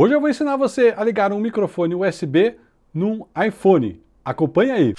Hoje eu vou ensinar você a ligar um microfone USB num iPhone. Acompanhe aí!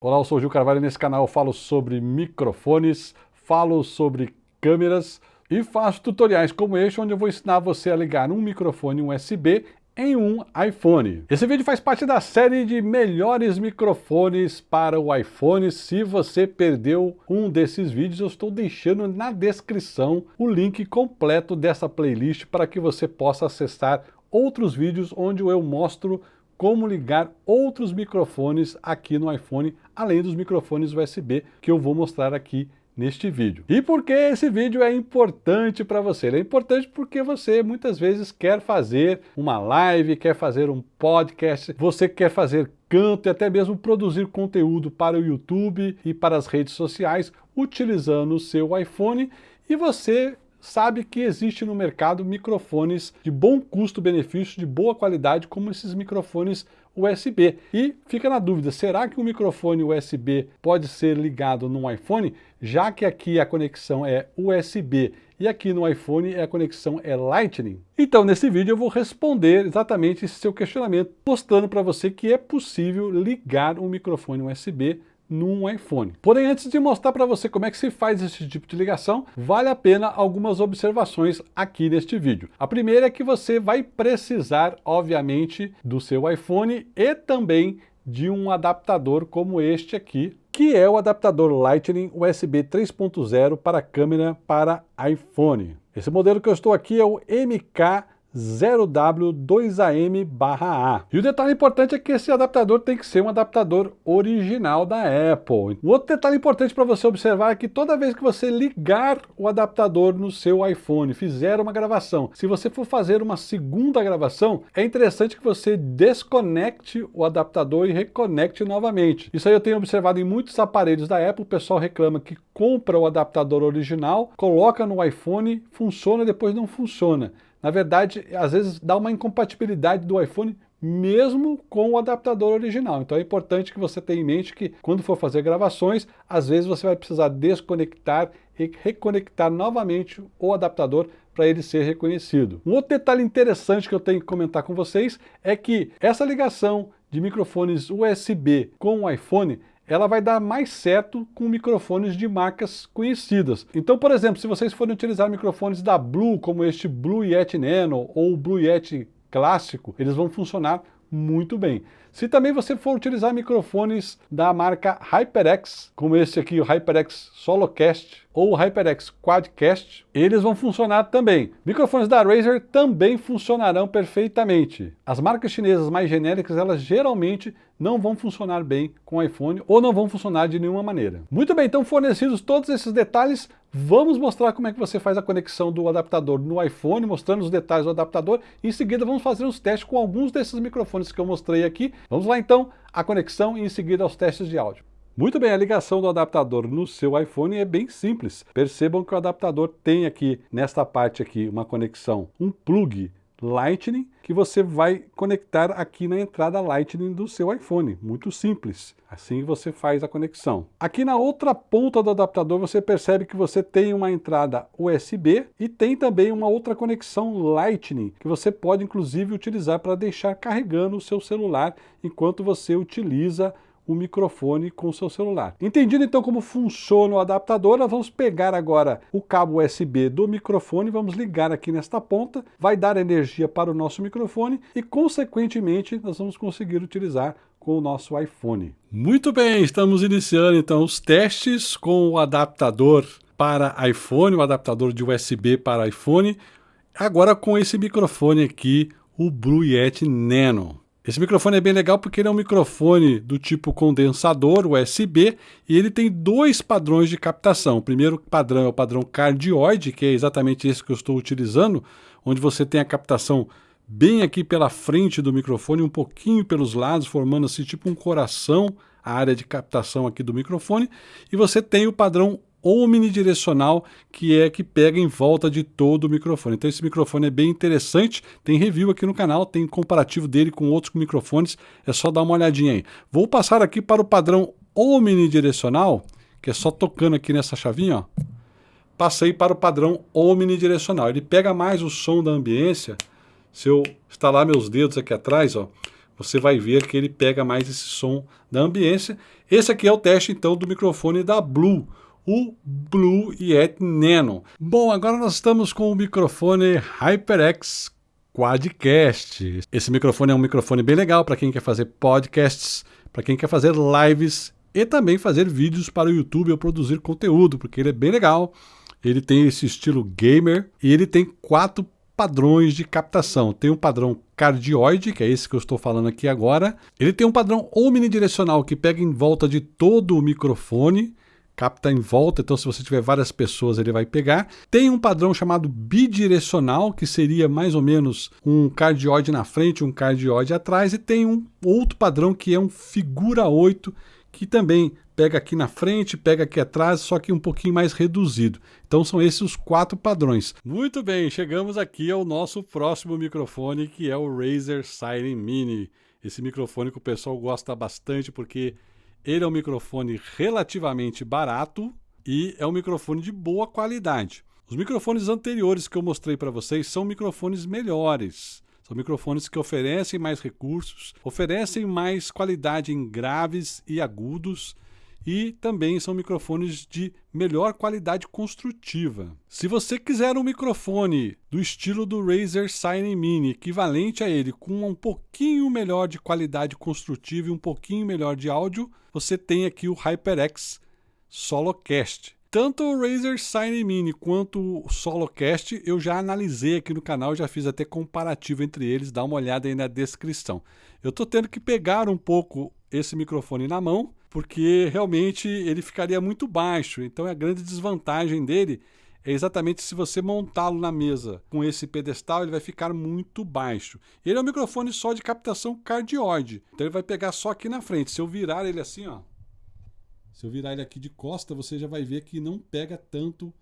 Olá, eu sou o Gil Carvalho e nesse canal eu falo sobre microfones, falo sobre câmeras e faço tutoriais como este onde eu vou ensinar você a ligar um microfone USB em um iPhone. Esse vídeo faz parte da série de melhores microfones para o iPhone. Se você perdeu um desses vídeos, eu estou deixando na descrição o link completo dessa playlist para que você possa acessar outros vídeos onde eu mostro como ligar outros microfones aqui no iPhone, além dos microfones USB que eu vou mostrar aqui neste vídeo. E por que esse vídeo é importante para você? Ele é importante porque você muitas vezes quer fazer uma live, quer fazer um podcast, você quer fazer canto e até mesmo produzir conteúdo para o YouTube e para as redes sociais utilizando o seu iPhone e você sabe que existe no mercado microfones de bom custo-benefício, de boa qualidade, como esses microfones USB. E fica na dúvida, será que um microfone USB pode ser ligado num iPhone? Já que aqui a conexão é USB e aqui no iPhone a conexão é Lightning. Então nesse vídeo eu vou responder exatamente esse seu questionamento, mostrando para você que é possível ligar um microfone USB num iPhone. Porém, antes de mostrar para você como é que se faz esse tipo de ligação, vale a pena algumas observações aqui neste vídeo. A primeira é que você vai precisar, obviamente, do seu iPhone e também de um adaptador como este aqui, que é o adaptador Lightning USB 3.0 para câmera para iPhone. Esse modelo que eu estou aqui é o MK 0W2AM/A. E o detalhe importante é que esse adaptador tem que ser um adaptador original da Apple. O outro detalhe importante para você observar é que toda vez que você ligar o adaptador no seu iPhone, fizer uma gravação, se você for fazer uma segunda gravação, é interessante que você desconecte o adaptador e reconecte novamente. Isso aí eu tenho observado em muitos aparelhos da Apple, o pessoal reclama que compra o adaptador original, coloca no iPhone, funciona e depois não funciona. Na verdade, às vezes dá uma incompatibilidade do iPhone mesmo com o adaptador original. Então é importante que você tenha em mente que quando for fazer gravações, às vezes você vai precisar desconectar e reconectar novamente o adaptador para ele ser reconhecido. Um outro detalhe interessante que eu tenho que comentar com vocês é que essa ligação de microfones USB com o iPhone ela vai dar mais certo com microfones de marcas conhecidas. Então, por exemplo, se vocês forem utilizar microfones da Blue, como este Blue Yeti Nano ou o Blue Yeti clássico, eles vão funcionar muito bem. Se também você for utilizar microfones da marca HyperX, como esse aqui, o HyperX Solocast ou o HyperX Quadcast, eles vão funcionar também. Microfones da Razer também funcionarão perfeitamente. As marcas chinesas mais genéricas, elas geralmente não vão funcionar bem com o iPhone ou não vão funcionar de nenhuma maneira. Muito bem, então fornecidos todos esses detalhes, vamos mostrar como é que você faz a conexão do adaptador no iPhone, mostrando os detalhes do adaptador. Em seguida vamos fazer os testes com alguns desses microfones que eu mostrei aqui. Vamos lá então, a conexão e em seguida aos testes de áudio. Muito bem, a ligação do adaptador no seu iPhone é bem simples. Percebam que o adaptador tem aqui, nesta parte aqui, uma conexão, um plug Lightning que você vai conectar aqui na entrada Lightning do seu iPhone. Muito simples. Assim você faz a conexão. Aqui na outra ponta do adaptador você percebe que você tem uma entrada USB e tem também uma outra conexão Lightning que você pode inclusive utilizar para deixar carregando o seu celular enquanto você utiliza o microfone com o seu celular. Entendido então como funciona o adaptador, nós vamos pegar agora o cabo USB do microfone, vamos ligar aqui nesta ponta, vai dar energia para o nosso microfone e consequentemente nós vamos conseguir utilizar com o nosso iPhone. Muito bem, estamos iniciando então os testes com o adaptador para iPhone, o adaptador de USB para iPhone, agora com esse microfone aqui, o Blue Yeti Nano. Esse microfone é bem legal porque ele é um microfone do tipo condensador USB e ele tem dois padrões de captação. O primeiro padrão é o padrão cardioide, que é exatamente esse que eu estou utilizando, onde você tem a captação bem aqui pela frente do microfone, um pouquinho pelos lados, formando assim tipo um coração, a área de captação aqui do microfone, e você tem o padrão omnidirecional, que é que pega em volta de todo o microfone. Então esse microfone é bem interessante, tem review aqui no canal, tem comparativo dele com outros microfones, é só dar uma olhadinha aí. Vou passar aqui para o padrão omnidirecional, que é só tocando aqui nessa chavinha, ó, passei para o padrão omnidirecional. Ele pega mais o som da ambiência. Se eu instalar meus dedos aqui atrás, ó, você vai ver que ele pega mais esse som da ambiência. Esse aqui é o teste, então, do microfone da Blue, o Blue Yeti Nano. Bom, agora nós estamos com o microfone HyperX Quadcast. Esse microfone é um microfone bem legal para quem quer fazer podcasts, para quem quer fazer lives e também fazer vídeos para o YouTube ou produzir conteúdo, porque ele é bem legal. Ele tem esse estilo gamer e ele tem quatro padrões de captação. Tem um padrão cardioide, que é esse que eu estou falando aqui agora. Ele tem um padrão omnidirecional que pega em volta de todo o microfone capta em volta, então se você tiver várias pessoas ele vai pegar. Tem um padrão chamado bidirecional, que seria mais ou menos um cardioide na frente, um cardioide atrás, e tem um outro padrão que é um figura 8, que também pega aqui na frente, pega aqui atrás, só que um pouquinho mais reduzido. Então são esses os quatro padrões. Muito bem, chegamos aqui ao nosso próximo microfone, que é o Razer Siren Mini. Esse microfone que o pessoal gosta bastante porque ele é um microfone relativamente barato e é um microfone de boa qualidade. Os microfones anteriores que eu mostrei para vocês são microfones melhores. São microfones que oferecem mais recursos, oferecem mais qualidade em graves e agudos e também são microfones de melhor qualidade construtiva. Se você quiser um microfone do estilo do Razer Sine Mini, equivalente a ele, com um pouquinho melhor de qualidade construtiva e um pouquinho melhor de áudio, você tem aqui o HyperX Solocast. Tanto o Razer Sine Mini quanto o Solocast eu já analisei aqui no canal, já fiz até comparativo entre eles, dá uma olhada aí na descrição. Eu estou tendo que pegar um pouco esse microfone na mão, porque realmente ele ficaria muito baixo. Então a grande desvantagem dele é exatamente se você montá-lo na mesa com esse pedestal, ele vai ficar muito baixo. Ele é um microfone só de captação cardioide, então ele vai pegar só aqui na frente. Se eu virar ele assim, ó, se eu virar ele aqui de costa, você já vai ver que não pega tanto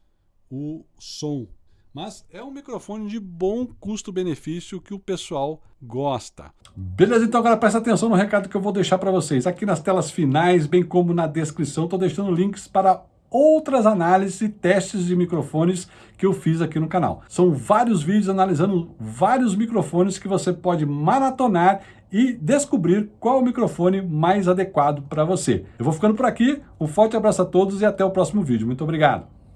o som. Mas é um microfone de bom custo-benefício que o pessoal gosta. Beleza, então agora presta atenção no recado que eu vou deixar para vocês. Aqui nas telas finais, bem como na descrição, estou deixando links para outras análises e testes de microfones que eu fiz aqui no canal. São vários vídeos analisando vários microfones que você pode maratonar e descobrir qual o microfone mais adequado para você. Eu vou ficando por aqui, um forte abraço a todos e até o próximo vídeo. Muito obrigado!